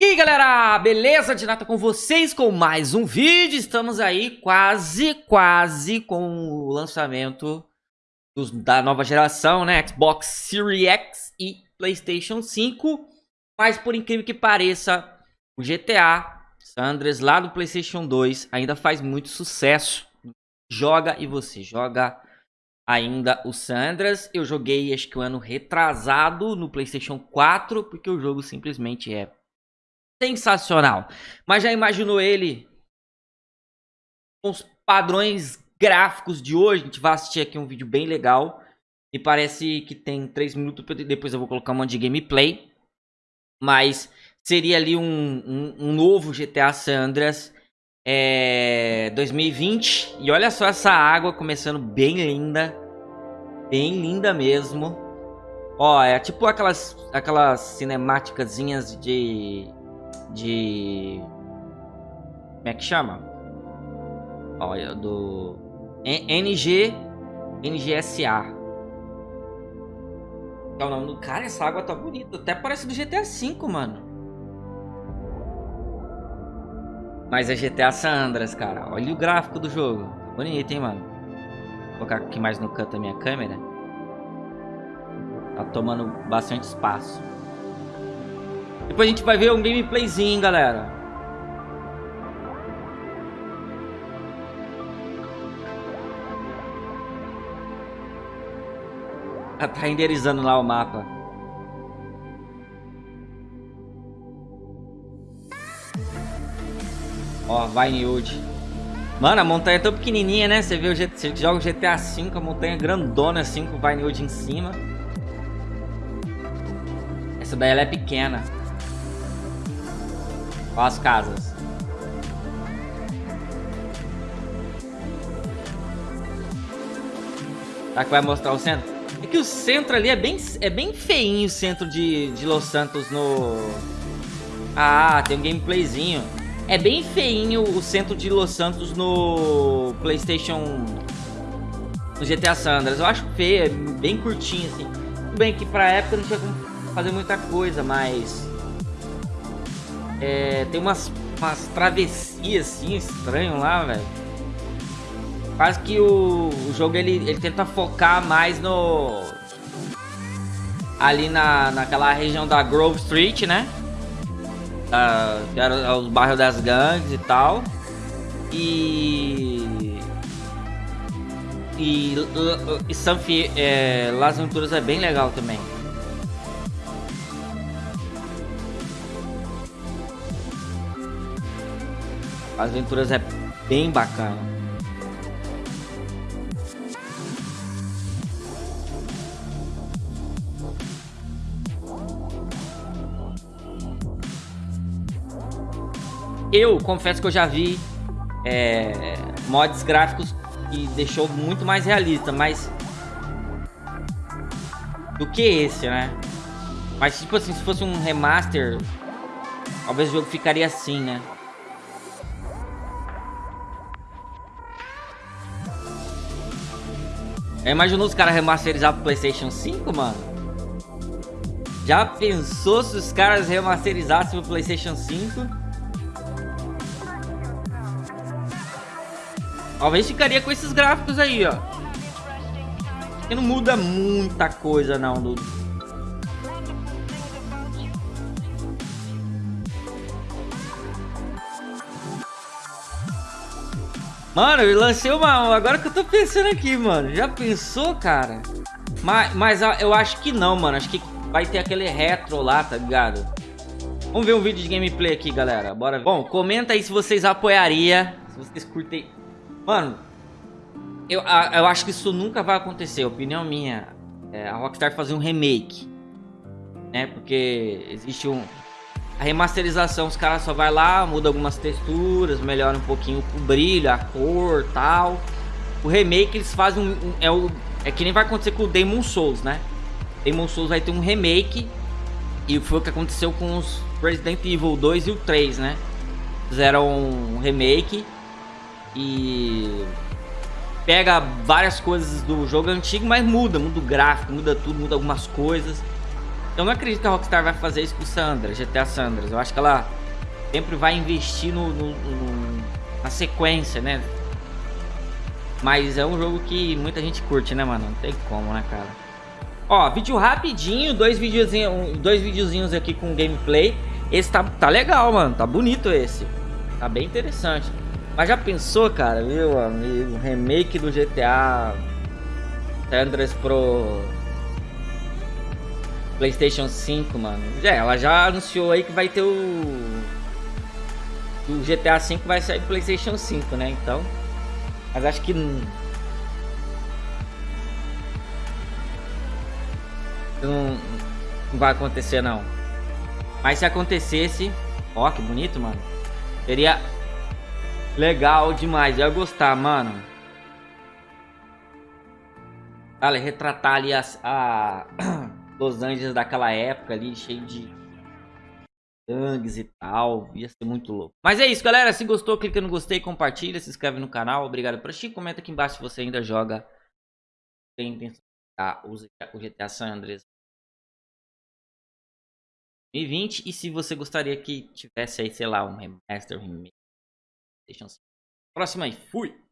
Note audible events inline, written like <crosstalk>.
E aí galera, beleza? De nada com vocês com mais um vídeo, estamos aí quase, quase com o lançamento dos, da nova geração, né? Xbox Series X e Playstation 5 Mas por incrível que pareça, o GTA Sandres lá do Playstation 2 ainda faz muito sucesso Joga e você joga ainda o Sandras Eu joguei acho que o um ano retrasado no Playstation 4 Porque o jogo simplesmente é sensacional. Mas já imaginou ele com os padrões gráficos de hoje? A gente vai assistir aqui um vídeo bem legal. E parece que tem 3 minutos, depois eu vou colocar um monte de gameplay. Mas seria ali um, um, um novo GTA San Andreas é, 2020. E olha só essa água começando bem linda. Bem linda mesmo. Ó, é tipo aquelas, aquelas cinemáticazinhas de de... Como é que chama? Olha, do... NG... NGSA. É o nome do... Cara, essa água tá bonita. Até parece do GTA V, mano. Mas é GTA San Andreas, cara. Olha o gráfico do jogo. Tá bonito, hein, mano. Vou colocar aqui mais no canto a minha câmera. Tá tomando bastante espaço. Depois a gente vai ver um gameplayzinho, galera. Ela tá renderizando lá o mapa. Ó, Vinewood. Mano, a montanha é tão pequenininha, né? Você vê o GTA, você joga o GTA V, a montanha grandona assim, com o Vinewood em cima. Essa daí ela é pequena. As casas. Será que vai mostrar o centro? É que o centro ali é bem, é bem feinho o centro de, de Los Santos no... Ah, tem um gameplayzinho. É bem feinho o centro de Los Santos no Playstation... No GTA Sandras. Eu acho feio, é bem curtinho assim. Tudo bem que pra época não tinha como fazer muita coisa, mas... É, tem umas, umas travessias assim, estranho lá, velho. Quase que o, o jogo ele, ele tenta focar mais no... Ali na, naquela região da Grove Street, né? Que era os bairros das gangues e tal. E... E, e é, Las Venturas é bem legal também. As aventuras é bem bacana. Eu confesso que eu já vi é, mods gráficos que deixou muito mais realista, mas do que esse, né? Mas tipo assim, se fosse um remaster, talvez o jogo ficaria assim, né? Já imaginou os caras remasterizar pro Playstation 5, mano? Já pensou se os caras remasterizassem pro Playstation 5? Talvez ficaria com esses gráficos aí, ó. Que não muda muita coisa não do, Mano, eu lancei uma... Agora que eu tô pensando aqui, mano. Já pensou, cara? Mas, mas eu acho que não, mano. Acho que vai ter aquele retro lá, tá ligado? Vamos ver um vídeo de gameplay aqui, galera. Bora ver. Bom, comenta aí se vocês apoiariam. Se vocês curtem... Mano, eu, eu acho que isso nunca vai acontecer. Opinião minha. É, a Rockstar fazer um remake. Né? Porque existe um a remasterização, os caras só vai lá, muda algumas texturas, melhora um pouquinho o brilho, a cor tal. O remake eles fazem um, um, é, o, é que nem vai acontecer com o Demon Souls, né? Demon Souls vai ter um remake e foi o que aconteceu com os Resident Evil 2 e o 3, né? Fizeram um remake e pega várias coisas do jogo antigo, mas muda, muda o gráfico, muda tudo, muda algumas coisas. Eu não acredito que a Rockstar vai fazer isso com Sandra, GTA Sandras. Eu acho que ela sempre vai investir no, no, no, na sequência, né? Mas é um jogo que muita gente curte, né, mano? Não tem como, né, cara? Ó, vídeo rapidinho, dois videozinhos, dois videozinhos aqui com gameplay. Esse tá, tá legal, mano. Tá bonito esse. Tá bem interessante. Mas já pensou, cara, meu amigo? Remake do GTA Sandras pro PlayStation 5, mano. Já, ela já anunciou aí que vai ter o. O GTA 5 vai sair pro PlayStation 5, né? Então. Mas acho que. Não, não vai acontecer, não. Mas se acontecesse. Ó, que bonito, mano. Seria legal demais. Eu ia gostar, mano. Olha, retratar ali as, a. <clears throat> Los Angeles daquela época ali, cheio de gangues e tal. Ia ser muito louco. Mas é isso, galera. Se gostou, clica no gostei, compartilha, se inscreve no canal. Obrigado por assistir. Comenta aqui embaixo se você ainda joga. Tem intenção de o GTA San Andreas 2020. E se você gostaria que tivesse aí, sei lá, um remaster, um remake. Próxima aí. Fui!